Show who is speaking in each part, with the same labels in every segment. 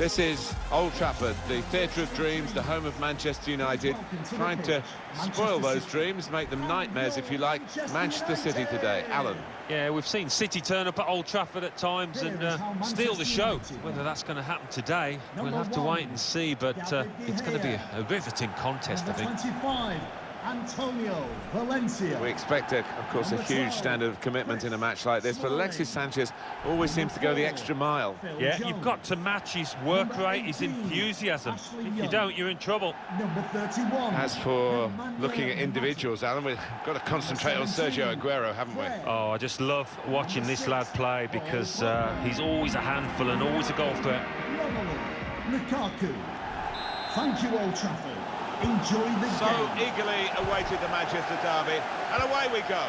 Speaker 1: This is Old Trafford, the theatre of dreams, the home of Manchester United, trying to spoil those dreams, make them nightmares, if you like. Manchester City today. Alan.
Speaker 2: Yeah, we've seen City turn up at Old Trafford at times and uh, steal the show. Whether that's going to happen today, we'll have to wait and see, but uh, it's going to be a, a riveting contest, I think.
Speaker 3: Antonio Valencia.
Speaker 1: We expect, a, of course, a huge standard of commitment in a match like this, but Alexis Sanchez always seems to go the extra mile.
Speaker 2: Yeah, you've got to match his work rate, his enthusiasm. If you don't, you're in trouble.
Speaker 3: Number 31.
Speaker 1: As for looking at individuals, Alan, we've got to concentrate on Sergio Aguero, haven't we?
Speaker 2: Oh, I just love watching this lad play because uh, he's always a handful and always a goal threat.
Speaker 3: Lukaku. Thank you, Old Trafford. Enjoy the
Speaker 1: so
Speaker 3: game.
Speaker 1: eagerly awaited the Manchester derby, and away we go.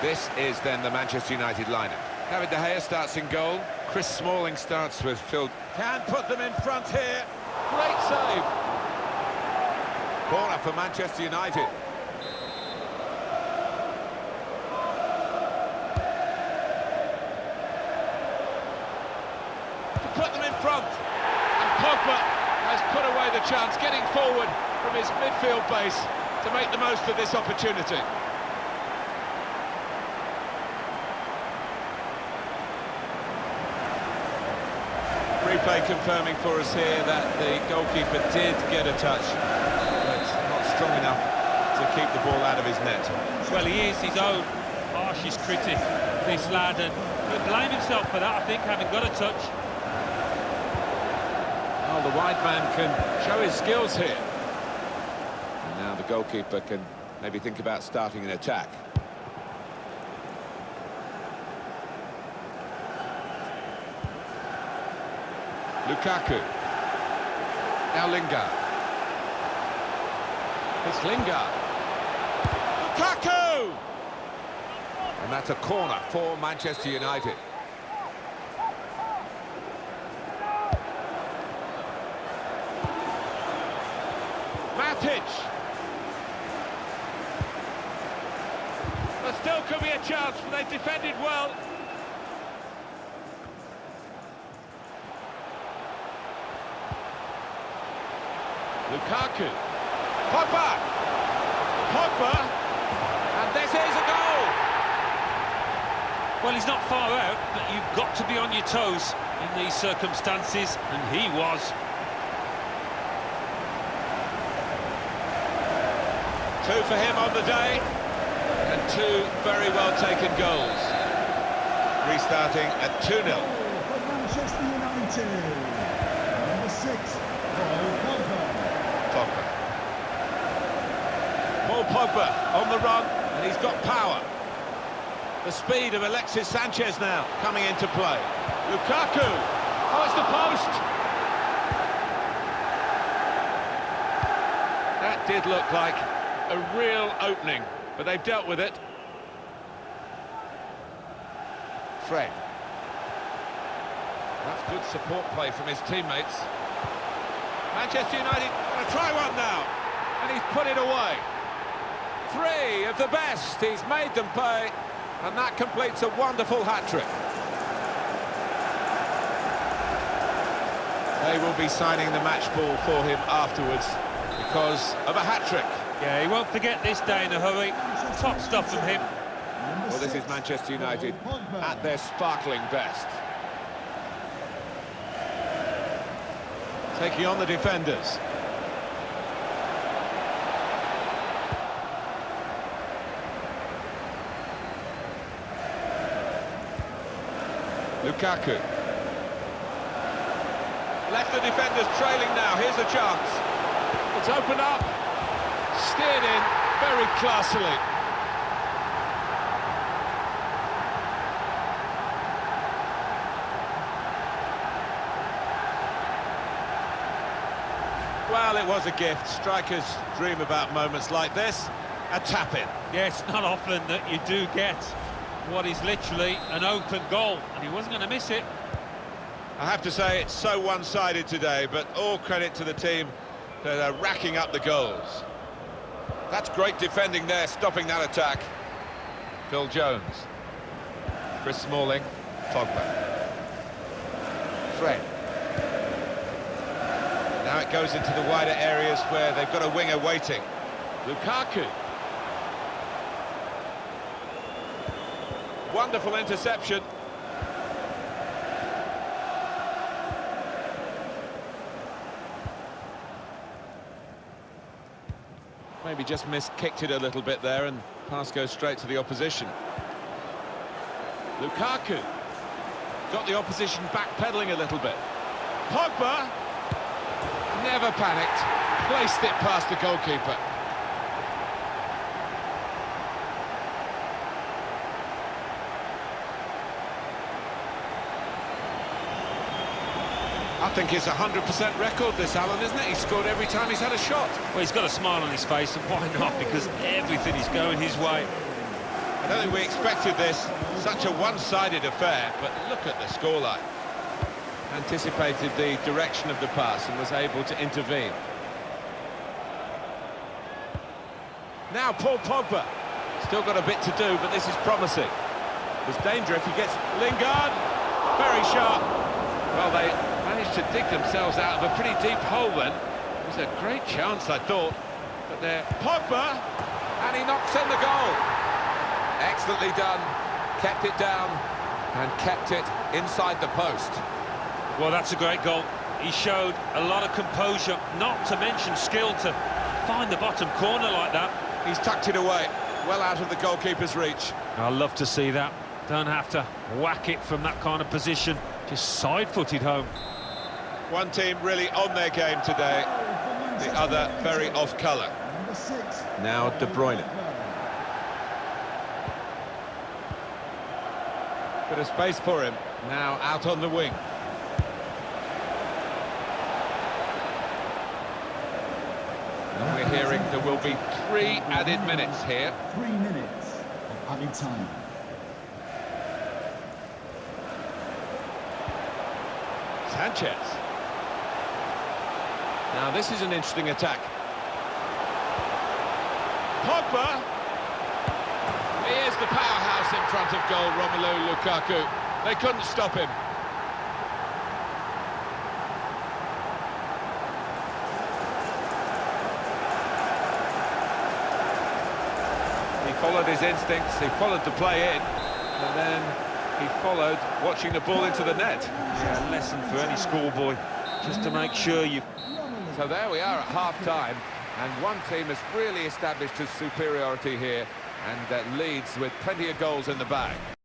Speaker 1: This is then the Manchester United lineup. David De Gea starts in goal. Chris Smalling starts with Phil. Can put them in front here. Great save. Corner for Manchester United. To put them in front. And Pogba has put away the chance, getting forward from his midfield base to make the most of this opportunity. Replay confirming for us here that the goalkeeper did get a touch, but not strong enough to keep the ball out of his net.
Speaker 2: Well, he is his own harshest critic, this lad, and he'll blame himself for that, I think, having got a touch.
Speaker 1: Well, the wide man can show his skills here. And now the goalkeeper can maybe think about starting an attack. Lukaku. Now Lingard. It's Lingard. Lukaku! And that's a corner for Manchester United. There still could be a chance, but they defended well. Lukaku. Pogba. Pogba. And this is a goal.
Speaker 2: Well, he's not far out, but you've got to be on your toes in these circumstances, and he was.
Speaker 1: Two for him on the day, and two very well taken goals. Restarting at 2-0.
Speaker 3: For Manchester United. Number six, Paul Pogba.
Speaker 1: Pogba. Paul Pogba on the run, and he's got power. The speed of Alexis Sanchez now coming into play. Lukaku. Oh, it's the post. That did look like a real opening, but they've dealt with it. Fred. That's good support play from his teammates. Manchester United going to try one now, and he's put it away. Three of the best, he's made them pay, and that completes a wonderful hat-trick. They will be signing the match ball for him afterwards because of a hat-trick.
Speaker 2: Yeah, he won't forget this day in a hurry. Top stuff from him.
Speaker 1: Well, this is Manchester United at their sparkling best. Taking on the defenders. Lukaku. Left the defenders trailing now. Here's a chance. It's opened up. Steered in very classily. Well, it was a gift. Strikers dream about moments like this. A tap-in.
Speaker 2: Yeah, it's not often that you do get what is literally an open goal, and he wasn't going to miss it.
Speaker 1: I have to say, it's so one-sided today, but all credit to the team that are racking up the goals. That's great defending there, stopping that attack. Phil Jones. Chris Smalling. Pogba. Fred. Now it goes into the wider areas where they've got a winger waiting. Lukaku. Wonderful interception. Maybe just miskicked it a little bit there and pass goes straight to the opposition. Lukaku got the opposition backpedaling a little bit. Pogba never panicked, placed it past the goalkeeper. I think it's a 100% record, this, Alan, isn't it? He's scored every time he's had a shot.
Speaker 2: Well, he's got a smile on his face, and why not? Because everything is going his way.
Speaker 1: I don't think we expected this, such a one-sided affair, but look at the scoreline. Anticipated the direction of the pass and was able to intervene. Now Paul Pogba. Still got a bit to do, but this is promising. There's danger if he gets Lingard. Very sharp. Well, they managed to dig themselves out of a pretty deep hole then. It was a great chance, I thought. But there, Pogba, and he knocks in the goal. Excellently done. Kept it down and kept it inside the post.
Speaker 2: Well, that's a great goal. He showed a lot of composure, not to mention skill to find the bottom corner like that.
Speaker 1: He's tucked it away, well out of the goalkeeper's reach.
Speaker 2: I love to see that. Don't have to whack it from that kind of position. Just side-footed home.
Speaker 1: One team really on their game today, the other very off colour. Now De Bruyne. Bit of space for him, now out on the wing. And we're hearing there will be three added minutes here.
Speaker 3: Three minutes of added time.
Speaker 1: Sanchez. Now this is an interesting attack. Pogba. Here's the powerhouse in front of goal, Romelu Lukaku. They couldn't stop him. He followed his instincts, he followed the play in, and then he followed watching the ball into the net.
Speaker 2: Yeah, a lesson for any schoolboy, just to make sure you
Speaker 1: So there we are at half-time, and one team has really established its superiority here and uh, leads with plenty of goals in the bag.